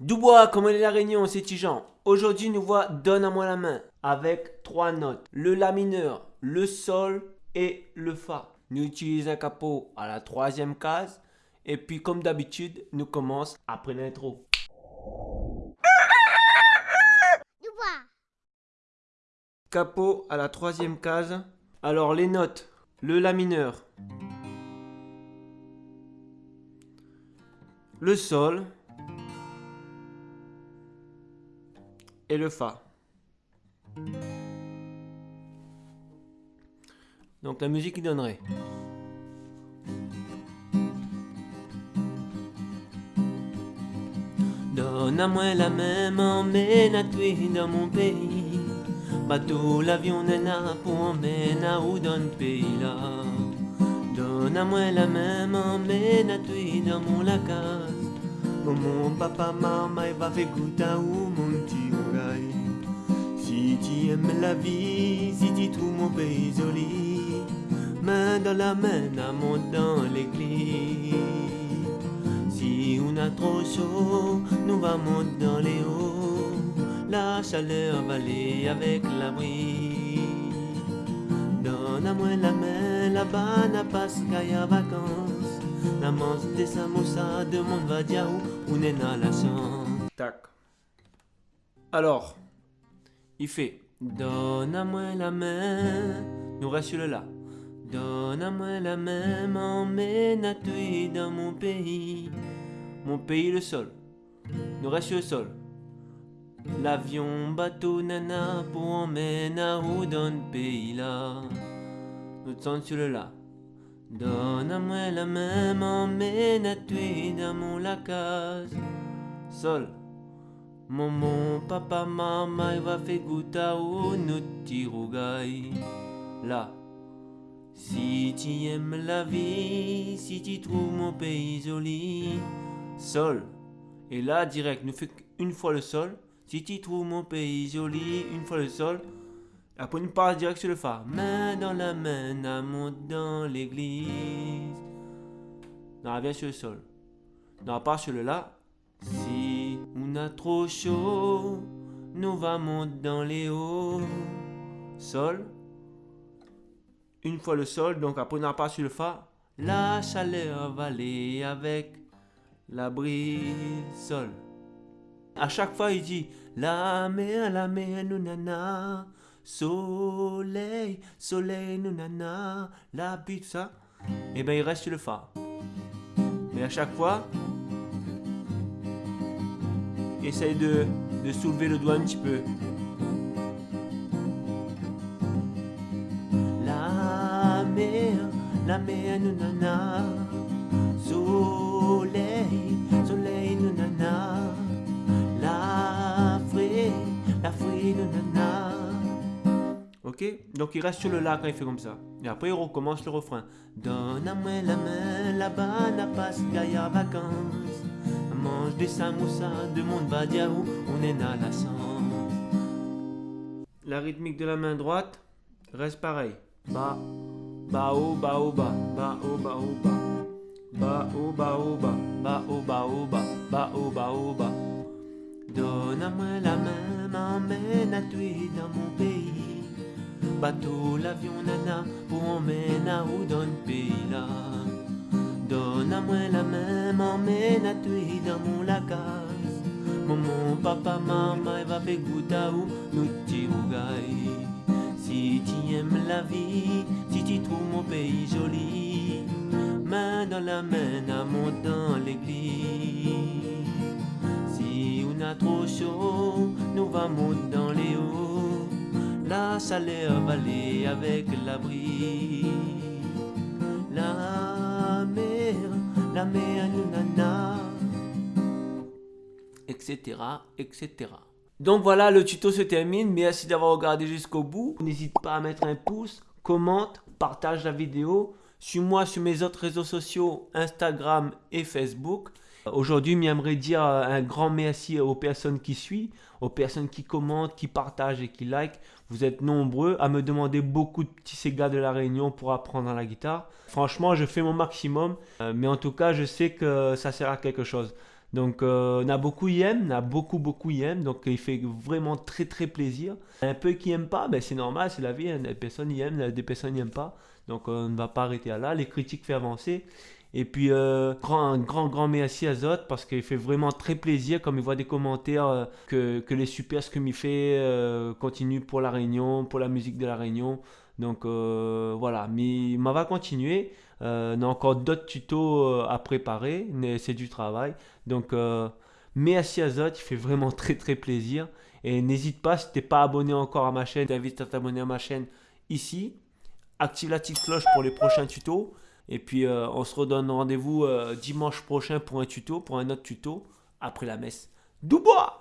Dubois, comment est la réunion, c'est Tijan. Aujourd'hui, nous voit Donne à moi la main avec trois notes. Le La mineur, le Sol et le Fa. Nous utilisons un capot à la troisième case. Et puis, comme d'habitude, nous commençons après l'intro. Capot à la troisième case. Alors, les notes. Le La mineur. Le Sol. Et le Fa. Donc la musique il donnerait. Donne à moi la même emmène à toi dans mon pays? Bateau, l'avion, nana, pour emmèner à où dans le pays là? Donne à moi la même emmène à toi dans mon lacas. Mon papa, maman, il va faire goûter à où mon petit. Si tu aimes la vie, si tu trouves mon pays joli, main dans la main, à monte dans l'église. Si on a trop chaud, nous va monter dans les hauts. La chaleur va aller avec l'abri. Donne à moi la main, là-bas n'a pas à vacances. La manche des samoussas, demande va dire on est dans la chance. Tac. Alors, il fait Donne à moi la main, nous reste le là. Donne à moi la main, m'emmène à toi dans mon pays? Mon pays, le sol. Nous reste le sol. L'avion, bateau, nana, pour emmener à où dans le pays là. Nous sommes sur le là. Donne à moi la main, m'emmène à toi dans mon lacase. Sol. Maman, papa, maman, il va faire à où nous tirougaille. Là. Si tu aimes la vie, si tu trouves mon pays joli. Sol. Et là, direct, nous fait une fois le sol. Si tu trouves mon pays joli, une fois le sol. Après, nous part direct sur le Fa. Main dans la main, à monte dans l'église. Non, revient sur le sol. Non, part sur le La. Si on a trop chaud, nous va monter dans les hauts. Sol. Une fois le sol, donc après on part sur le Fa. La chaleur va aller avec la brise. Sol. À chaque fois, il dit La mer, la mer, nous nana. Soleil, soleil, nous nana. La bite, ça. Et ben il reste sur le Fa. Mais à chaque fois, essaye de, de soulever le doigt un petit peu. La mer, la mer, nous nana. Soleil, soleil, nous nana. La fée, la fée, nous nana. Ok Donc il reste sur le la quand il fait comme ça. Et après il recommence le refrain. Donne à moi la main, là-bas n'a pas gaillard vacances. Mange des samoussas, de monde on est dans la rythmique de la main droite reste pareil. Ba, ba, oh, ba, oh, ba, ba, oh, ba, oh, ba. Ba, oh, ba, oh, ba, ba, oh, ba, oh, ba, ba, oh, ba, oh, ba. Donne à moi la main, m'emmène à toi dans mon pays. Bateau, l'avion, nana, pour emmener à où dans le pays là. Donne à moi la main, m'emmène à toi dans mon lacas. Maman, papa, maman, va faire goûter où nous tirougaille. Si tu aimes la vie, si tu trouves mon pays joli, main dans la main, à dans l'église. Si on a trop chaud, nous va monter dans les hauts. La chaleur va avec. La Etc. etc. Donc voilà, le tuto se termine. Merci d'avoir regardé jusqu'au bout. N'hésite pas à mettre un pouce, commente, partage la vidéo. Suis-moi sur mes autres réseaux sociaux, Instagram et Facebook. Aujourd'hui, j'aimerais dire un grand merci aux personnes qui suivent, aux personnes qui commentent, qui partagent et qui like. Vous êtes nombreux à me demander beaucoup de petits Sega de la Réunion pour apprendre la guitare. Franchement, je fais mon maximum, euh, mais en tout cas, je sais que ça sert à quelque chose. Donc euh, on a beaucoup y on a beaucoup beaucoup y donc il fait vraiment très très plaisir. Un peu qui aiment pas, ben c'est normal, c'est la vie, hein. des personnes y aiment, des personnes n'y aiment pas. Donc on ne va pas arrêter là, les critiques font avancer. Et puis euh, grand grand grand merci à Zot parce qu'il fait vraiment très plaisir comme il voit des commentaires euh, que, que les super ce que m'y fait euh, continue pour la Réunion, pour la musique de la Réunion. Donc voilà, mais on va continuer. On a encore d'autres tutos à préparer, mais c'est du travail. Donc merci à Zot, il fait vraiment très très plaisir. Et n'hésite pas, si t'es pas abonné encore à ma chaîne, t'invite à t'abonner à ma chaîne ici. Active la petite cloche pour les prochains tutos. Et puis euh, on se redonne rendez-vous euh, dimanche prochain pour un tuto, pour un autre tuto, après la messe. Doubois